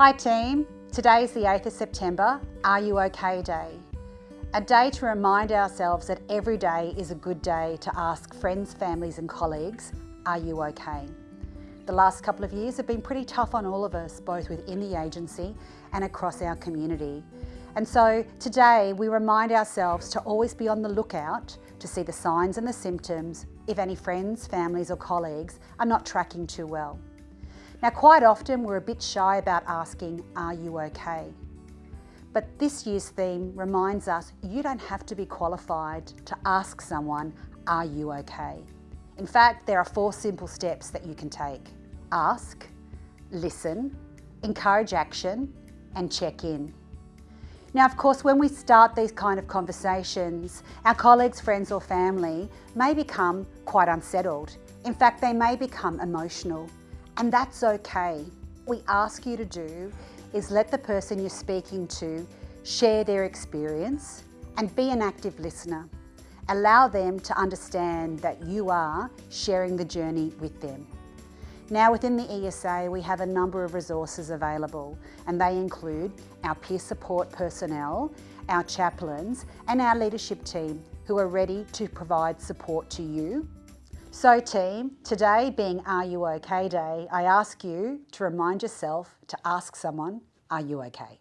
Hi team, today is the 8th of September, Are You OK Day. A day to remind ourselves that every day is a good day to ask friends, families and colleagues, are you okay? The last couple of years have been pretty tough on all of us, both within the agency and across our community. And so today we remind ourselves to always be on the lookout to see the signs and the symptoms if any friends, families or colleagues are not tracking too well. Now quite often we're a bit shy about asking, are you okay? But this year's theme reminds us you don't have to be qualified to ask someone, are you okay? In fact, there are four simple steps that you can take. Ask, listen, encourage action and check in. Now, of course, when we start these kind of conversations, our colleagues, friends or family may become quite unsettled. In fact, they may become emotional and that's okay. What we ask you to do is let the person you're speaking to share their experience and be an active listener. Allow them to understand that you are sharing the journey with them. Now within the ESA we have a number of resources available and they include our peer support personnel, our chaplains and our leadership team who are ready to provide support to you so team, today being Are You OK Day, I ask you to remind yourself to ask someone, are you okay?